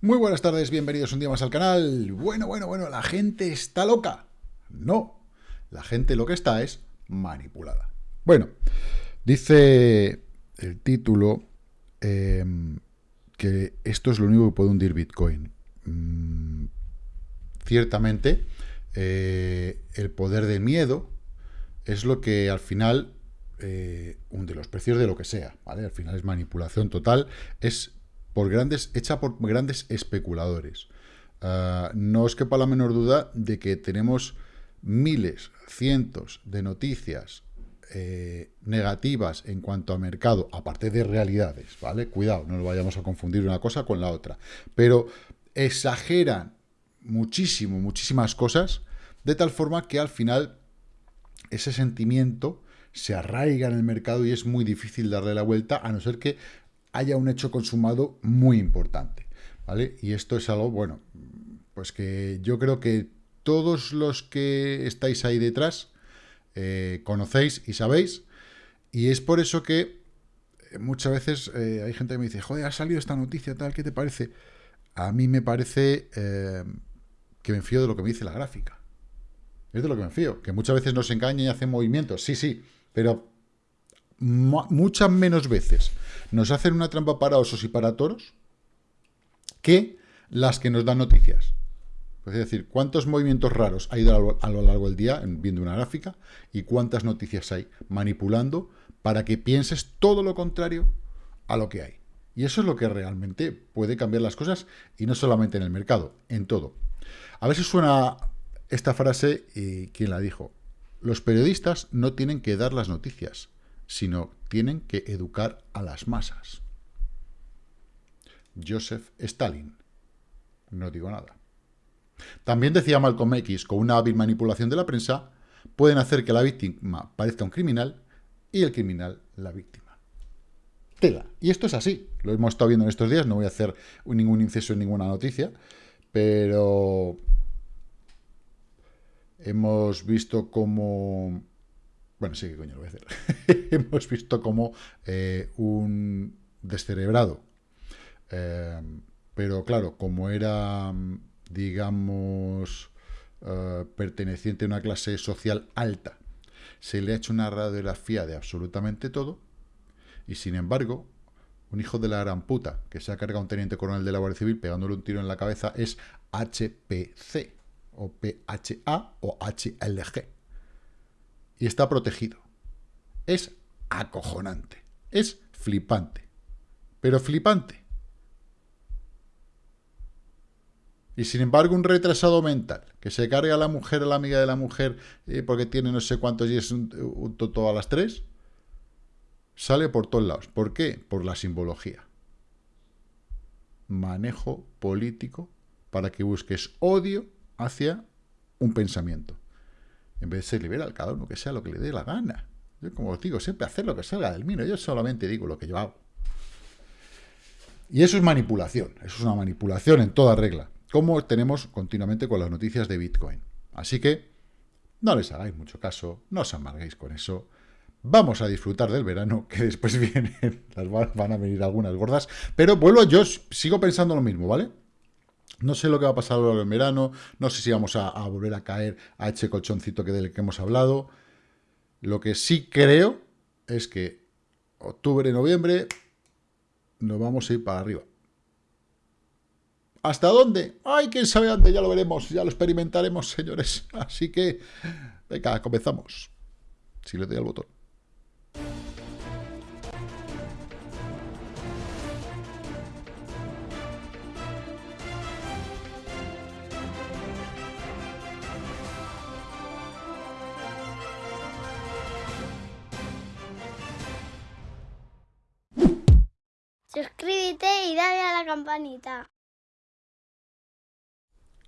Muy buenas tardes, bienvenidos un día más al canal. Bueno, bueno, bueno, la gente está loca. No, la gente lo que está es manipulada. Bueno, dice el título em, que esto es lo único que puede hundir Bitcoin. Mm, ciertamente, eh, el poder del miedo es lo que al final eh, hunde los precios de lo que sea, ¿vale? Al final es manipulación total, es por grandes, hecha por grandes especuladores. Ah, no os quepa la menor duda de que tenemos miles, cientos de noticias eh, negativas en cuanto a mercado, aparte de realidades, ¿vale? Cuidado, no nos vayamos a confundir una cosa con la otra. Pero exageran muchísimo, muchísimas cosas, de tal forma que al final ese sentimiento se arraiga en el mercado y es muy difícil darle la vuelta, a no ser que haya un hecho consumado muy importante, ¿vale? Y esto es algo, bueno, pues que yo creo que todos los que estáis ahí detrás eh, conocéis y sabéis, y es por eso que eh, muchas veces eh, hay gente que me dice, joder, ha salido esta noticia, tal, ¿qué te parece? A mí me parece que me fío de lo que me dice la gráfica. Es de lo que me fío, que muchas veces nos engaña y hace movimientos, sí, sí, pero muchas menos veces nos hacen una trampa para osos y para toros que las que nos dan noticias. Es decir, cuántos movimientos raros ha ido a lo largo del día, viendo una gráfica, y cuántas noticias hay manipulando para que pienses todo lo contrario a lo que hay. Y eso es lo que realmente puede cambiar las cosas, y no solamente en el mercado, en todo. A si suena esta frase y quién la dijo. Los periodistas no tienen que dar las noticias, sino tienen que educar a las masas. Joseph Stalin. No digo nada. También decía Malcolm X, con una hábil manipulación de la prensa, pueden hacer que la víctima parezca un criminal y el criminal la víctima. Tela. Y esto es así. Lo hemos estado viendo en estos días. No voy a hacer ningún inciso en ninguna noticia. Pero hemos visto cómo bueno, sí, que coño lo voy a hacer. Hemos visto como eh, un descerebrado. Eh, pero claro, como era, digamos, eh, perteneciente a una clase social alta, se le ha hecho una radiografía de absolutamente todo, y sin embargo, un hijo de la gran puta que se ha cargado a un teniente coronel de la Guardia Civil pegándole un tiro en la cabeza es HPC, o PHA, o HLG y está protegido. Es acojonante, es flipante, pero flipante. Y sin embargo, un retrasado mental, que se carga a la mujer, a la amiga de la mujer, eh, porque tiene no sé cuántos días un, un toto a las tres, sale por todos lados. ¿Por qué? Por la simbología. Manejo político para que busques odio hacia un pensamiento. En vez de ser liberal, cada uno que sea lo que le dé la gana. Yo, como os digo, siempre hacer lo que salga del mío. Yo solamente digo lo que yo hago. Y eso es manipulación. Eso es una manipulación en toda regla. Como tenemos continuamente con las noticias de Bitcoin. Así que no les hagáis mucho caso. No os amarguéis con eso. Vamos a disfrutar del verano, que después vienen, van a venir algunas gordas. Pero vuelvo, yo sigo pensando lo mismo, ¿vale? No sé lo que va a pasar a lo largo del verano, no sé si vamos a, volver a caer a ese colchoncito que del que hemos hablado. Lo que sí creo es que octubre, noviembre, nos vamos a ir para arriba. ¿Hasta dónde? ¡Ay, quién sabe dónde! Ya lo veremos, ya lo experimentaremos, señores. Así que, venga, comenzamos. Si le doy al botón.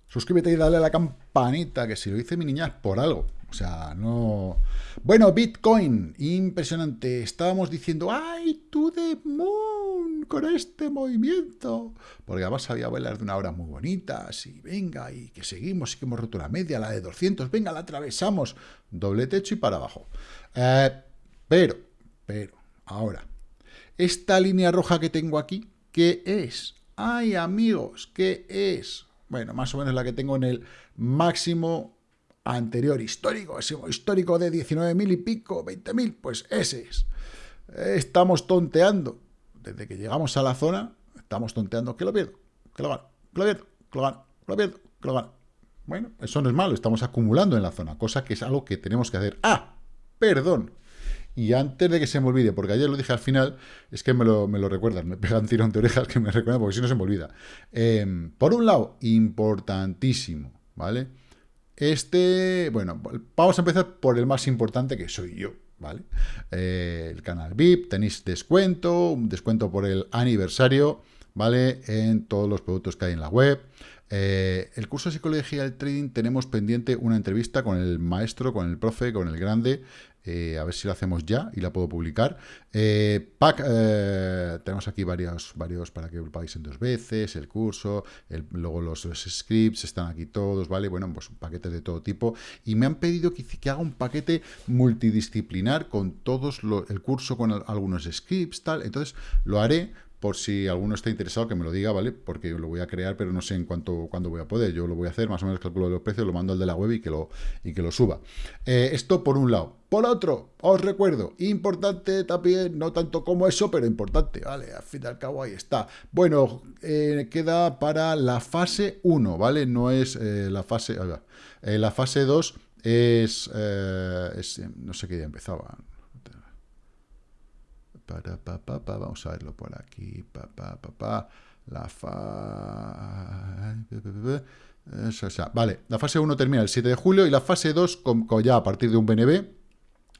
Suscríbete y dale a la campanita, que si lo dice mi niña es por algo. O sea, no... Bueno, Bitcoin, impresionante. Estábamos diciendo, ¡ay, tú de moon! Con este movimiento. Porque además había velas de una hora muy bonitas. Y venga, y que seguimos, y que hemos roto la media, la de 200. Venga, la atravesamos. Doble techo y para abajo. Eh, pero, pero, ahora, esta línea roja que tengo aquí, ¿qué es? Ay, amigos, ¿qué es? Bueno, más o menos la que tengo en el máximo anterior histórico, ese histórico de 19.000 y pico, 20.000, pues ese es. Estamos tonteando. Desde que llegamos a la zona, estamos tonteando. Que lo pierdo, que lo gano, que lo pierdo, que lo gano, que lo pierdo, que lo gano. Bueno, eso no es malo, estamos acumulando en la zona, cosa que es algo que tenemos que hacer. ¡Ah! Perdón. Y antes de que se me olvide, porque ayer lo dije al final, es que me lo, me lo recuerdan, me pegan tirón de orejas que me recuerdan, porque si no se me olvida. Em, por un lado, importantísimo, ¿vale? Este, bueno, vamos a empezar por el más importante que soy yo, ¿vale? Eh, el canal VIP, tenéis descuento, un descuento por el aniversario, ¿vale? En todos los productos que hay en la web. Eh, el curso de Psicología del Trading tenemos pendiente una entrevista con el maestro, con el profe, con el grande, eh, a ver si lo hacemos ya y la puedo publicar. Eh, pack, tenemos aquí varios, varios para que lo paguéis en dos veces, el curso, luego los, scripts, están aquí todos, ¿vale? Bueno, pues paquetes de todo tipo. Y me han pedido que, haga un paquete multidisciplinar con todos el curso, con algunos scripts, tal. Entonces, lo haré por si alguno está interesado que me lo diga, ¿vale? Porque lo voy a crear, pero no sé en cuánto, cuándo voy a poder. Yo lo voy a hacer, más o menos calculo los precios, lo mando al de la web y que lo, y que lo suba. Eh, esto por un lado. Por otro, os recuerdo, importante también, no tanto como eso, pero importante, ¿vale? Al fin y al cabo ahí está. Bueno, eh, queda para la fase 1, ¿vale? No es eh, la fase... la fase 2 es, es... No sé qué día empezaba vamos a verlo por aquí. la fa... Vale, la fase 1 termina el 7 de julio y la fase 2, ya a partir de un BNB,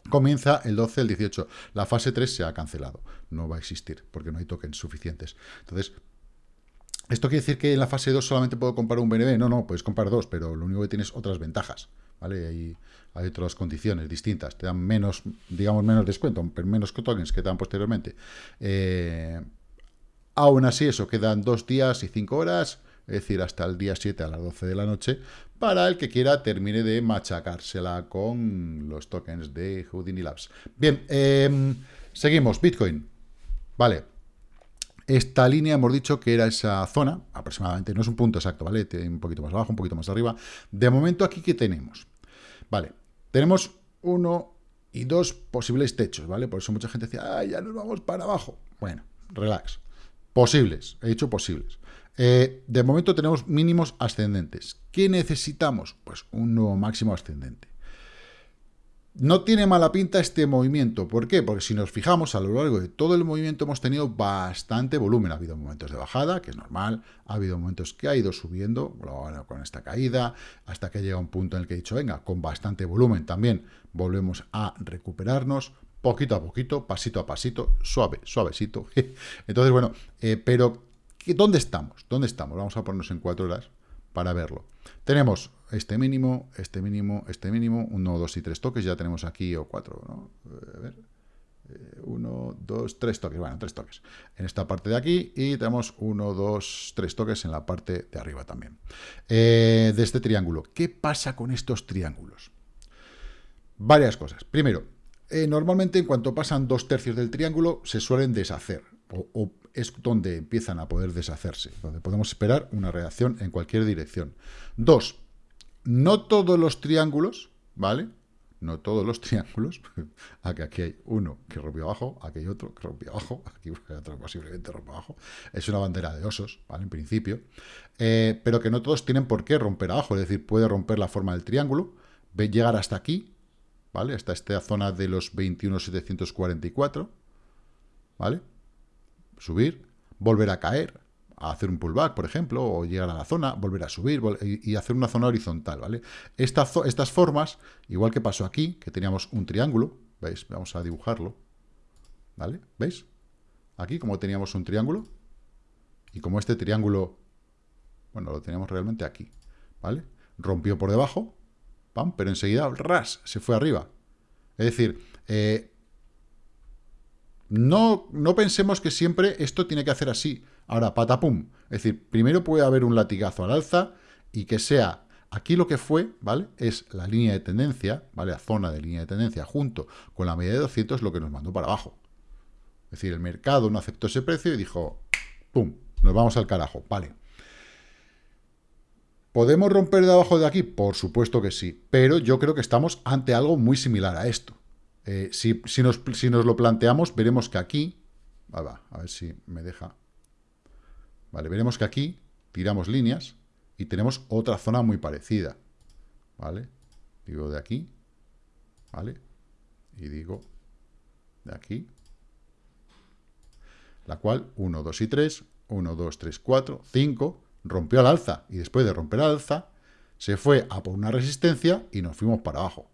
comienza el 12, el 18. La fase 3 se ha cancelado, no va a existir porque no hay tokens suficientes. Entonces, ¿esto quiere decir que en la fase 2 solamente puedo comprar un BNB? No, no, puedes comprar dos, pero lo único que tienes otras ventajas, ¿vale? Hay, otras condiciones distintas, te dan menos, digamos, menos descuento, menos tokens que te dan posteriormente. Eh, aún así, eso, quedan dos días y cinco horas, es decir, hasta el día 7 a las 12 de la noche, para el que quiera termine de machacársela con los tokens de Houdini Labs. Bien, em, seguimos, Bitcoin. Vale, esta línea hemos dicho que era esa zona, aproximadamente, no es un punto exacto, ¿vale? Un poquito más abajo, un poquito más arriba. De momento aquí, ¿qué tenemos? Vale, tenemos uno y dos posibles techos, ¿vale? Por eso mucha gente decía, ah, ya nos vamos para abajo. Bueno, relax. Posibles, he dicho posibles. Eh, de momento tenemos mínimos ascendentes. ¿Qué necesitamos? Pues un nuevo máximo ascendente. No tiene mala pinta este movimiento. ¿Por qué? Porque si nos fijamos, a lo largo de todo el movimiento hemos tenido bastante volumen. Ha habido momentos de bajada, que es normal. Ha habido momentos que ha ido subiendo, con esta caída, hasta que llega un punto en el que he dicho, venga, con bastante volumen también volvemos a recuperarnos, poquito a poquito, pasito a pasito, suave, suavecito. Entonces, bueno, eh, pero ¿dónde estamos? ¿Dónde estamos? Vamos a ponernos en cuatro horas para verlo. Tenemos este mínimo, este mínimo, este mínimo, uno, dos y tres toques, ya tenemos aquí, o cuatro, ¿no? A ver, eh, uno, dos, tres toques, bueno, tres toques en esta parte de aquí, y tenemos uno, dos, tres toques en la parte de arriba también. Eh, de este triángulo, ¿qué pasa con estos triángulos? Varias cosas. Primero, eh, normalmente en cuanto pasan dos tercios del triángulo, se suelen deshacer, o es donde empiezan a poder deshacerse, donde podemos esperar una reacción en cualquier dirección. Dos, no todos los triángulos, ¿vale? No todos los triángulos, aquí hay uno que rompió abajo, aquí hay otro que rompió abajo, aquí hay otro posiblemente rompió abajo, es una bandera de osos, ¿vale? En principio, eh, pero que no todos tienen por qué romper abajo, es decir, puede romper la forma del triángulo, llegar hasta aquí, ¿vale? Hasta esta zona de los 21.744, ¿vale? subir, volver a caer, a hacer un pullback, por ejemplo, o llegar a la zona, volver a subir y hacer una zona horizontal, ¿vale? estas formas, igual que pasó aquí, que teníamos un triángulo, ¿veis? Vamos a dibujarlo, ¿vale? ¿Veis? Aquí, como teníamos un triángulo, y como este triángulo, bueno, lo teníamos realmente aquí, ¿vale? Rompió por debajo, ¡pam! pero enseguida, ras, se fue arriba. Es decir, eh, no, no pensemos que siempre esto tiene que hacer así. Ahora, patapum. Es decir, primero puede haber un latigazo al alza y que sea... Aquí lo que fue, ¿vale? Es la línea de tendencia, ¿vale? La zona de línea de tendencia junto con la media de 200 lo que nos mandó para abajo. Es decir, el mercado no aceptó ese precio y dijo, ¡pum! nos vamos al carajo, vale. ¿Podemos romper de abajo de aquí? Por supuesto que sí, pero yo creo que estamos ante algo muy similar a esto. Eh, si, nos, si, nos, lo planteamos, veremos que aquí, a ver si me deja, vale, veremos que aquí tiramos líneas y tenemos otra zona muy parecida, ¿vale? Digo de aquí, ¿vale? Y digo de aquí, la cual 1, 2 y 3, 1, 2, 3, 4, 5, rompió al alza y después de romper al alza se fue a por una resistencia y nos fuimos para abajo.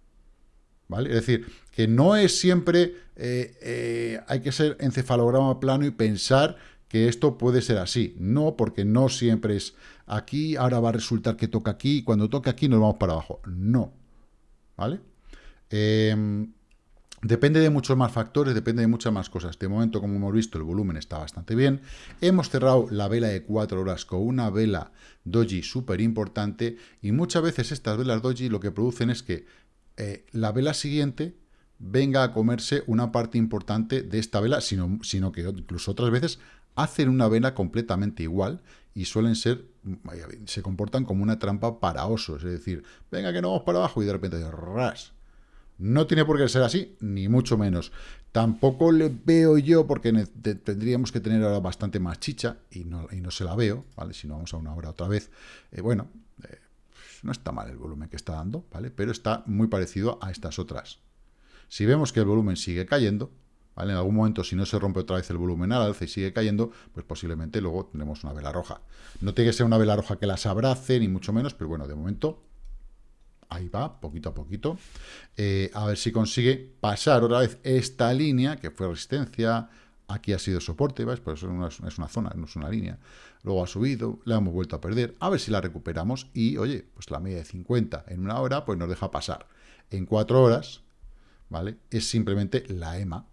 ¿Vale? Es decir, que no es siempre, eh, eh, hay que ser encefalograma plano y pensar que esto puede ser así. No, porque no siempre es aquí, ahora va a resultar que toca aquí, y cuando toca aquí nos vamos para abajo. No. ¿Vale? Eh, Depende de muchos más factores, depende de muchas más cosas. De momento, como hemos visto, el volumen está bastante bien. Hemos cerrado la vela de 4 horas con una vela doji súper importante y muchas veces estas velas doji lo que producen es que eh, la vela siguiente venga a comerse una parte importante de esta vela, sino, sino que incluso otras veces hacen una vela completamente igual y suelen ser, se comportan como una trampa para osos, es decir, venga que no vamos para abajo y de repente ras, no tiene por qué ser así, ni mucho menos. Tampoco le veo yo, porque tendríamos que tener ahora bastante más chicha, y no, y no se la veo, ¿vale? Si no vamos a una hora otra vez. Eh, bueno, eh, no está mal el volumen que está dando, ¿vale? Pero está muy parecido a estas otras. Si vemos que el volumen sigue cayendo, En algún momento, si no se rompe otra vez el volumen al alza y sigue cayendo, pues posiblemente luego tendremos una vela roja. No tiene que ser una vela roja que las abrace, ni mucho menos, pero bueno, de momento Ahí va, poquito a poquito. Eh, a ver si consigue pasar otra vez esta línea, que fue resistencia, aquí ha sido soporte, ¿ves? Por eso es una, zona, no es una línea. Luego ha subido, la hemos vuelto a perder. A ver si la recuperamos y, oye, pues la media de 50 en una hora, pues nos deja pasar. En cuatro horas, ¿vale? Es simplemente la EMA,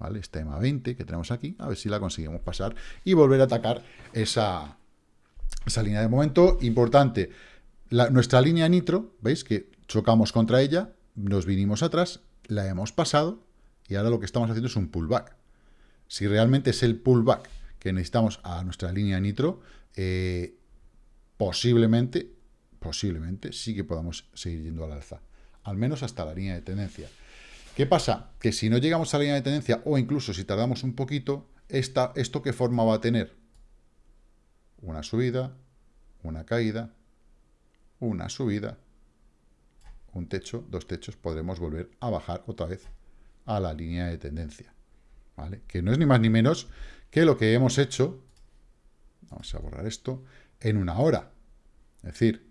¿vale? Esta EMA 20 que tenemos aquí, a ver si la conseguimos pasar y volver a atacar esa, esa línea de momento. Importante, nuestra línea nitro, ¿veis? Que chocamos contra ella, nos vinimos atrás, la hemos pasado y ahora lo que estamos haciendo es un pullback. Si realmente es el pullback que necesitamos a nuestra línea nitro, eh, posiblemente, posiblemente sí que podamos seguir yendo al alza. Al menos hasta la línea de tendencia. ¿Qué pasa? Que si no llegamos a la línea de tendencia, o incluso si tardamos un poquito, esta, ¿esto qué forma va a tener? Una subida, una caída, una subida, un techo, dos techos, podremos volver a bajar otra vez a la línea de tendencia. ¿Vale? Que no es ni más ni menos que lo que hemos hecho, vamos a borrar esto, en una hora. Es decir,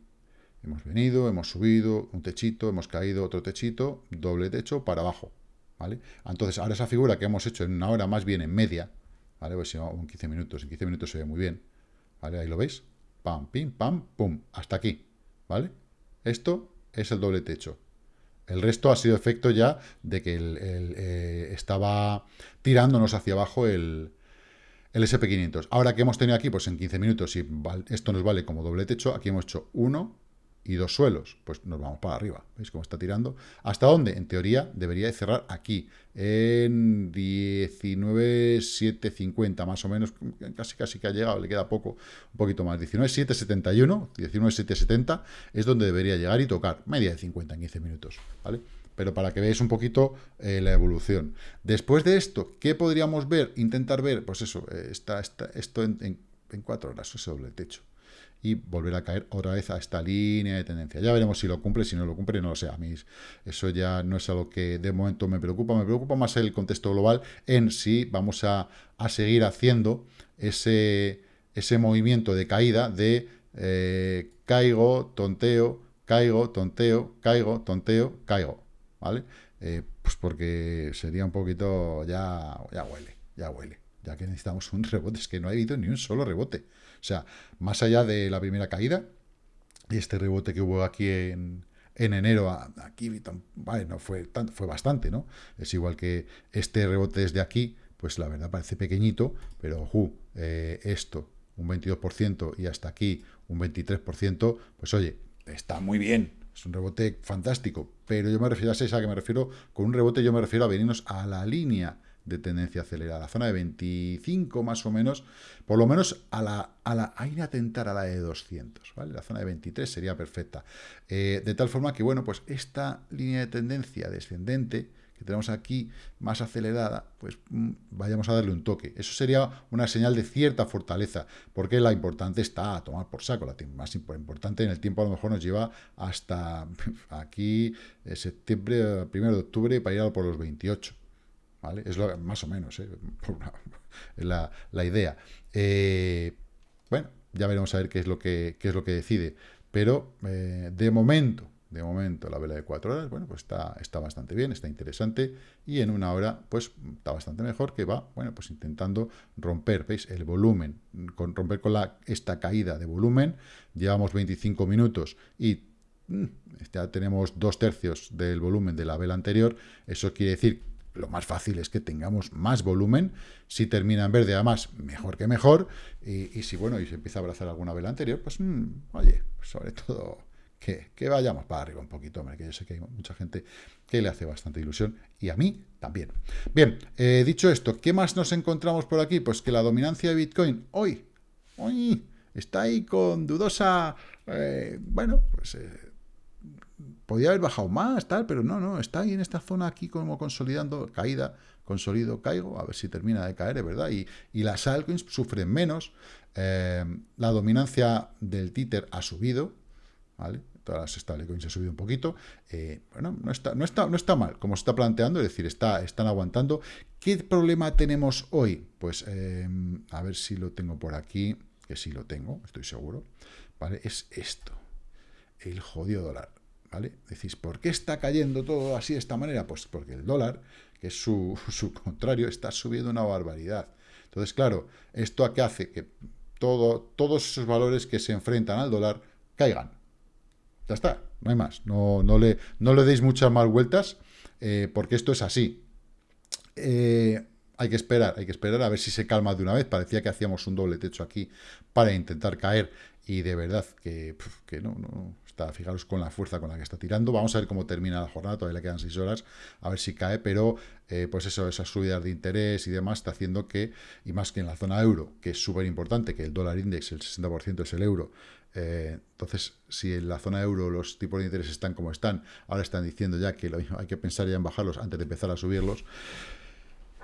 hemos venido, hemos subido un techito, hemos caído otro techito, doble techo para abajo. ¿Vale? Entonces, ahora esa figura que hemos hecho en una hora, más bien en media, ¿vale? Pues en 15 minutos, en 15 minutos se ve muy bien. ¿Vale? Ahí lo veis. Pam, pim, pam, pum. Hasta aquí. ¿vale? Esto es el doble techo. El resto ha sido efecto ya de que eh, estaba tirándonos hacia abajo el, el SP500. Ahora que hemos tenido aquí, pues en 15 minutos, si esto nos vale como doble techo, aquí hemos hecho 1, y dos suelos, pues nos vamos para arriba. ¿Veis cómo está tirando? ¿Hasta dónde? En teoría debería de cerrar aquí, en 19,750 más o menos, casi casi que ha llegado, le queda poco, un poquito más, 19,771, 19,770 es donde debería llegar y tocar, media de 50 en 15 minutos, ¿vale? Pero para que veáis un poquito eh, la evolución. Después de esto, ¿qué podríamos ver? Intentar ver, pues eso, eh, está, esto en, en, en cuatro horas, ese doble techo y volver a caer otra vez a esta línea de tendencia. Ya veremos si lo cumple, si no lo cumple, no lo sé. A mí eso ya no es algo que de momento me preocupa. Me preocupa más el contexto global en si vamos a, seguir haciendo ese, ese movimiento de caída de eh, caigo, tonteo, caigo, tonteo, caigo, tonteo, caigo. ¿Vale? Eh, pues porque sería un poquito, ya, ya huele, ya huele. Ya que necesitamos un rebote, es que no ha habido ni un solo rebote. O sea, más allá de la primera caída, y este rebote que hubo aquí en, enero, aquí, vale, no fue, tanto, fue bastante, ¿no? Es igual que este rebote desde aquí, pues la verdad parece pequeñito, pero eh, esto, un 22% y hasta aquí un 23%, pues oye, está muy bien, es un rebote fantástico, pero yo me refiero a esa que me refiero, con un rebote yo me refiero a venirnos a la línea de tendencia acelerada. Zona de 25 más o menos, por lo menos a la, a la, a a tentar a la de 200, ¿vale? La zona de 23 sería perfecta. Eh, de tal forma que, bueno, pues esta línea de tendencia descendente que tenemos aquí más acelerada, pues mm, vayamos a darle un toque. Eso sería una señal de cierta fortaleza, porque la importante está a tomar por saco. La más importante en el tiempo a lo mejor nos lleva hasta aquí, eh, septiembre, primero de octubre, para ir a por los 28. Es lo, más o menos, ¿eh? la, la, idea. Eh, bueno, ya veremos a ver qué es lo que, qué es lo que decide. Pero de momento, de momento, la vela de 4 horas, bueno, pues está, está bastante bien, está interesante, y en una hora, pues está bastante mejor, que va, bueno, pues intentando romper, ¿veis? El volumen, romper con la, esta caída de volumen, llevamos 25 minutos y mm, ya tenemos dos tercios del volumen de la vela anterior, eso quiere decir lo más fácil es que tengamos más volumen, si termina en verde además, mejor que mejor, y, si bueno, y se empieza a abrazar alguna vela anterior, pues mm, oye, sobre todo que, vayamos para arriba un poquito, hombre, que yo sé que hay mucha gente que le hace bastante ilusión, y a mí también. Bien, eh, dicho esto, ¿qué más nos encontramos por aquí? Pues que la dominancia de Bitcoin hoy, hoy, está ahí con dudosa, eh, bueno, pues... Eh, podía haber bajado más, tal, pero no, no, está ahí en esta zona aquí como consolidando, caída, consolido, caigo, a ver si termina de caer, es verdad, y, y las altcoins sufren menos, la dominancia del títer ha subido, ¿vale? Todas las stablecoins ha subido un poquito. Eh, bueno, no está, no, está, no está mal, como se está planteando, es decir, está, están aguantando. ¿Qué problema tenemos hoy? Pues, em, a ver si lo tengo por aquí, que sí lo tengo, estoy seguro. ¿Vale? Es esto, el jodido dólar. ¿Vale? Decís, ¿por qué está cayendo todo así de esta manera? Pues porque el dólar, que es su, su contrario, está subiendo una barbaridad. Entonces, claro, ¿esto a qué hace? Que todo, todos esos valores que se enfrentan al dólar caigan. Ya está, no hay más. No, no, le, no le deis muchas más vueltas, eh, porque esto es así. Eh, hay que esperar, hay que esperar a ver si se calma de una vez. Parecía que hacíamos un doble techo aquí para intentar caer y de verdad que, que no, no, está, fijaros con la fuerza con la que está tirando. Vamos a ver cómo termina la jornada, todavía le quedan seis horas, a ver si cae, pero eh, pues eso, esas subidas de interés y demás está haciendo que, y más que en la zona euro, que es súper importante, que el dólar index, el 60% es el euro, eh, entonces, si en la zona euro los tipos de interés están como están, ahora están diciendo ya que hay que pensar ya en bajarlos antes de empezar a subirlos,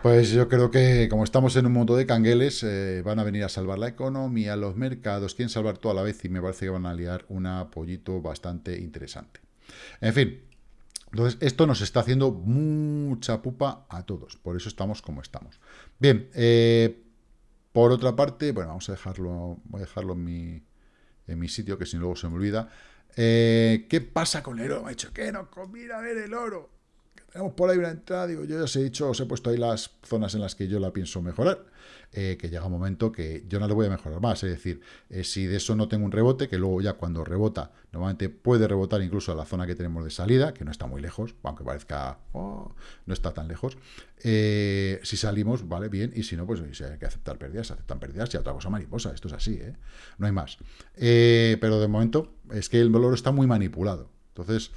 pues yo creo que como estamos en un mundo de cangueles, eh, van a venir a salvar la economía, los mercados, quieren salvar toda la vez y me parece que van a liar un apoyito bastante interesante. En fin, entonces esto nos está haciendo mucha pupa a todos, por eso estamos como estamos. Bien, eh, por otra parte, bueno, vamos a dejarlo, voy a dejarlo en mi en mi sitio, que si luego se me olvida. Eh, ¿Qué pasa con el oro? Me ha dicho, que no combina ver el oro. Tenemos por ahí una entrada, digo, yo ya os he dicho, os he puesto ahí las zonas en las que yo la pienso mejorar. Eh, que llega un momento que yo no le voy a mejorar más. Es decir, eh, si de eso no tengo un rebote, que luego ya cuando rebota, normalmente puede rebotar incluso a la zona que tenemos de salida, que no está muy lejos, aunque parezca, oh, no está tan lejos. Eh, si salimos, vale, bien, y si no, pues hay que aceptar pérdidas, aceptan pérdidas y otra cosa mariposa, esto es así, no hay más. pero de momento es que el valor está muy manipulado. Entonces,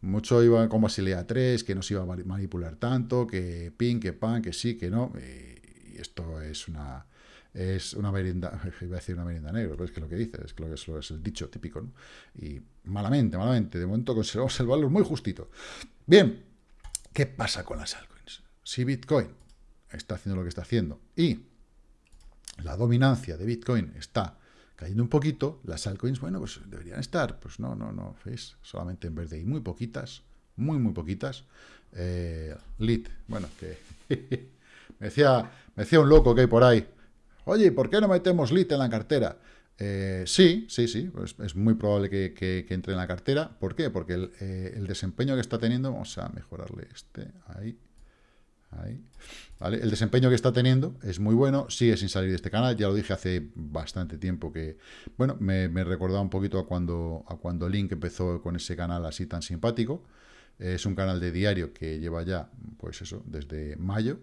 mucho iba con Basilea 3, que no se iba a manipular tanto, que pin, que pan, que sí, que no esto es una es una merienda, iba a decir una merienda negra, pero es que lo que dice, es que lo que es, es el dicho típico. Y malamente, malamente, de momento conservamos el valor muy justito. Bien, ¿qué pasa con las altcoins? Si Bitcoin está haciendo lo que está haciendo y la dominancia de Bitcoin está cayendo un poquito, las altcoins, bueno, pues deberían estar, pues no, no, no, ¿veis? Solamente en verde y muy poquitas, muy, muy poquitas. Eh, lit, bueno, que Me decía, me decía un loco que hay por ahí, oye, ¿por qué no metemos LIT en la cartera? Eh, sí, sí, sí, pues es muy probable que, entre en la cartera. ¿Por qué? Porque eh, el, desempeño que está teniendo, vamos a mejorarle este, ahí, El desempeño que está teniendo es muy bueno, sigue sin salir de este canal, ya lo dije hace bastante tiempo que, bueno, me, me recordaba un poquito a cuando, a cuando Link empezó con ese canal así tan simpático. Es un canal de diario que lleva ya, pues eso, desde mayo,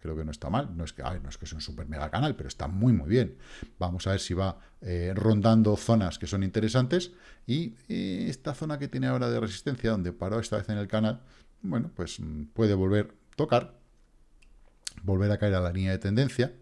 creo que no está mal, no es que, no es que un super mega canal, pero está muy muy bien. Vamos a ver si va eh, rondando zonas que son interesantes y, esta zona que tiene ahora de resistencia, donde paró esta vez en el canal, bueno, pues mm, puede volver tocar, volver a caer a la línea de tendencia,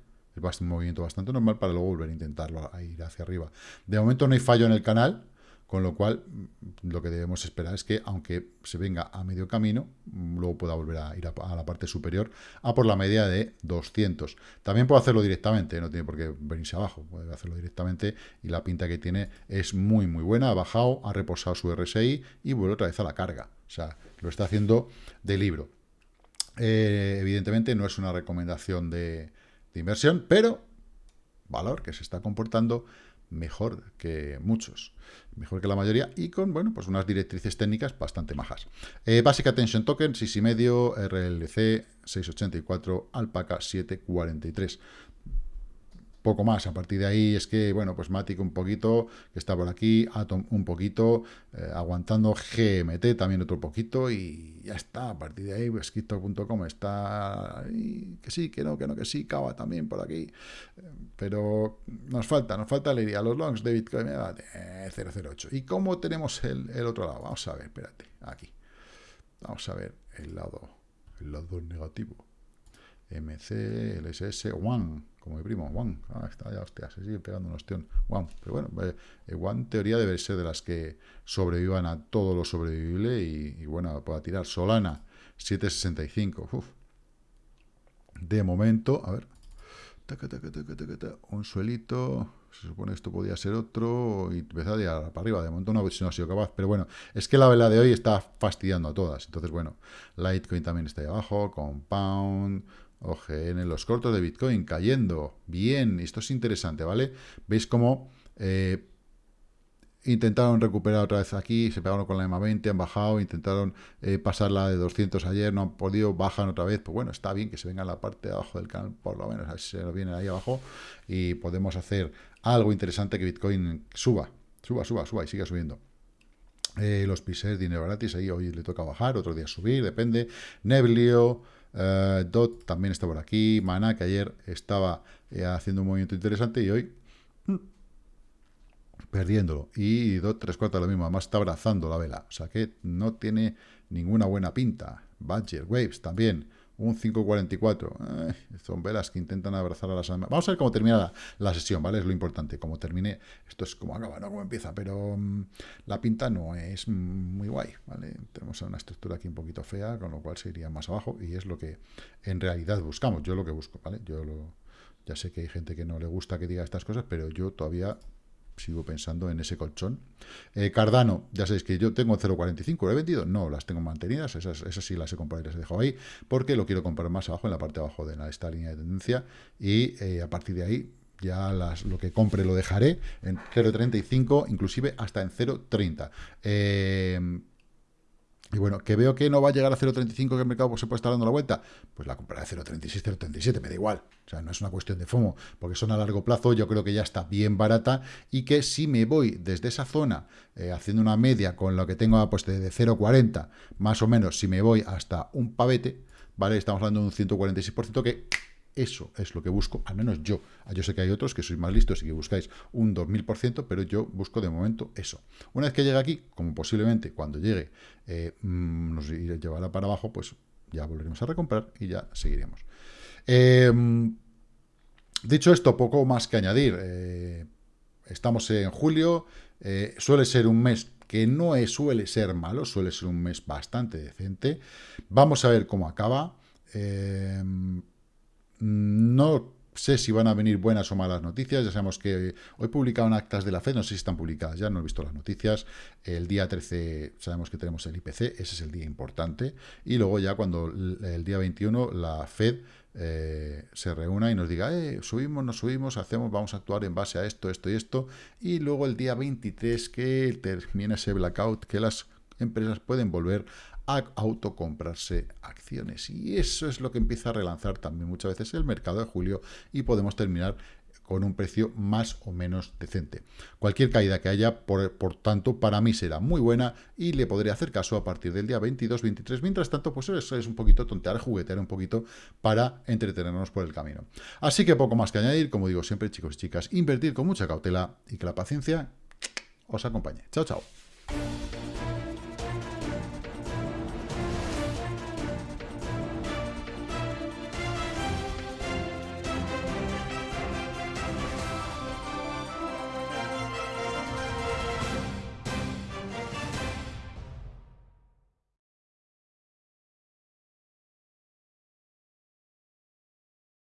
es un movimiento bastante normal para luego volver a intentarlo a ir hacia arriba. De momento no hay fallo en el canal, con lo cual, mm, lo que debemos esperar es que, aunque se venga a medio camino, mm, luego pueda volver a ir a, la parte superior, a por la media de 200. También puede hacerlo directamente, no tiene por qué venirse abajo, puede hacerlo directamente, y la pinta que tiene es muy, muy buena. Ha bajado, ha reposado su RSI y vuelve otra vez a la carga. O sea, lo está haciendo de libro. Eh, evidentemente no es una recomendación de, inversión, pero valor que se está comportando mejor que muchos, mejor que la mayoría, y con, bueno, pues unas directrices técnicas bastante majas. Eh, Basic Attention Token, 6,5, RLC 684, Alpaca 743 poco más. A partir de ahí es que, bueno, pues Matic un poquito, que está por aquí, Atom un poquito, eh, aguantando GMT también otro poquito y ya está. A partir de ahí, pues está que sí, que no, que no, que sí, Cava también por aquí. Pero nos falta, nos falta alegría. Los longs de Bitcoin, eh, 008. ¿Y cómo tenemos el, el otro lado? Vamos a ver, espérate, aquí. Vamos a ver el lado, el lado negativo. MC, LSS, One, como mi primo, One, ah, está ya, hostia, se sigue pegando un ostión, One, pero bueno, eh, One teoría debe ser de las que sobrevivan a todo lo sobrevivible y, bueno, pueda tirar. Solana, 765, Uf. de momento, a ver, un suelito, se supone que esto podía ser otro, y empezar a para arriba, de momento no, no ha sido capaz, pero bueno, es que la vela de hoy está fastidiando a todas, entonces bueno, Litecoin también está ahí abajo, Compound, OGN, los cortos de Bitcoin cayendo. Bien, esto es interesante, ¿vale? Veis cómo eh, intentaron recuperar otra vez aquí, se pegaron con la EMA 20, han bajado, intentaron eh, pasar la de 200 ayer, no han podido, bajan otra vez. Pues bueno, está bien que se venga la parte de abajo del canal, por lo menos, se nos viene ahí abajo y podemos hacer algo interesante que Bitcoin suba, suba, suba, suba y siga subiendo. Eh, los pises, dinero gratis, ahí hoy le toca bajar, otro día subir, depende. Neblio, eh, Dot también está por aquí. Mana, que ayer estaba eh, haciendo un movimiento interesante y hoy mm, perdiéndolo. Y Dot tres cuartos lo mismo, además está abrazando la vela. O sea que no tiene ninguna buena pinta. Badger, Waves también un 5.44. son velas que intentan abrazar a las almas. Vamos a ver cómo termina la, sesión, ¿vale? Es lo importante. Como termine, esto es como acaba, no como empieza, pero mm, la pinta no es muy guay, ¿vale? Tenemos una estructura aquí un poquito fea, con lo cual se iría más abajo y es lo que en realidad buscamos. Yo lo que busco, ¿vale? Yo lo, ya sé que hay gente que no le gusta que diga estas cosas, pero yo todavía sigo pensando en ese colchón. Eh, Cardano, ya sabéis que yo tengo 0.45, ¿lo he vendido? No, las tengo mantenidas, esas, esas sí las he comprado y las he dejado ahí, porque lo quiero comprar más abajo, en la parte de abajo de esta línea de tendencia, y eh, a partir de ahí ya lo que compre lo dejaré en 0.35, inclusive hasta en 0.30. Eh, y bueno, que veo que no va a llegar a 0.35, que el mercado pues, se puede estar dando la vuelta, pues la compraré a 0.36, 0.37, me da igual. O sea, no es una cuestión de FOMO, porque son a largo plazo, yo creo que ya está bien barata y que si me voy desde esa zona, eh, haciendo una media con lo que tengo pues, de 0.40, más o menos, si me voy hasta un pavete, ¿vale? Estamos hablando de un 146% que eso es lo que busco, al menos yo. Ah, yo sé que hay otros que sois más listos y que buscáis un 2000%, pero yo busco de momento eso. Una vez que llegue aquí, como posiblemente cuando llegue eh, mm, nos llevará para abajo, pues ya volveremos a recomprar y ya seguiremos. Em, dicho esto, poco más que añadir. Eh, estamos en julio, eh, suele ser un mes que no suele ser malo, suele ser un mes bastante decente. Vamos a ver cómo acaba. Em, no sé si van a venir buenas o malas noticias. Ya sabemos que hoy publicaron actas de la FED, no sé si están publicadas ya, no he visto las noticias. El día 13 sabemos que tenemos el IPC, ese es el día importante. Y luego ya cuando el día 21 la FED eh, se reúna y nos diga, eh, subimos, no subimos, hacemos, vamos a actuar en base a esto, esto y esto. Y luego el día 23 que termina ese blackout, que las empresas pueden volver a autocomprarse acciones. Y eso es lo que empieza a relanzar también muchas veces el mercado de julio y podemos terminar con un precio más o menos decente. Cualquier caída que haya, por, tanto, para mí será muy buena y le podré hacer caso a partir del día 22, 23. Mientras tanto, pues eso es un poquito tontear, juguetear un poquito para entretenernos por el camino. Así que poco más que añadir, como digo siempre, chicos y chicas, invertir con mucha cautela y que la paciencia os acompañe. Chao, chao.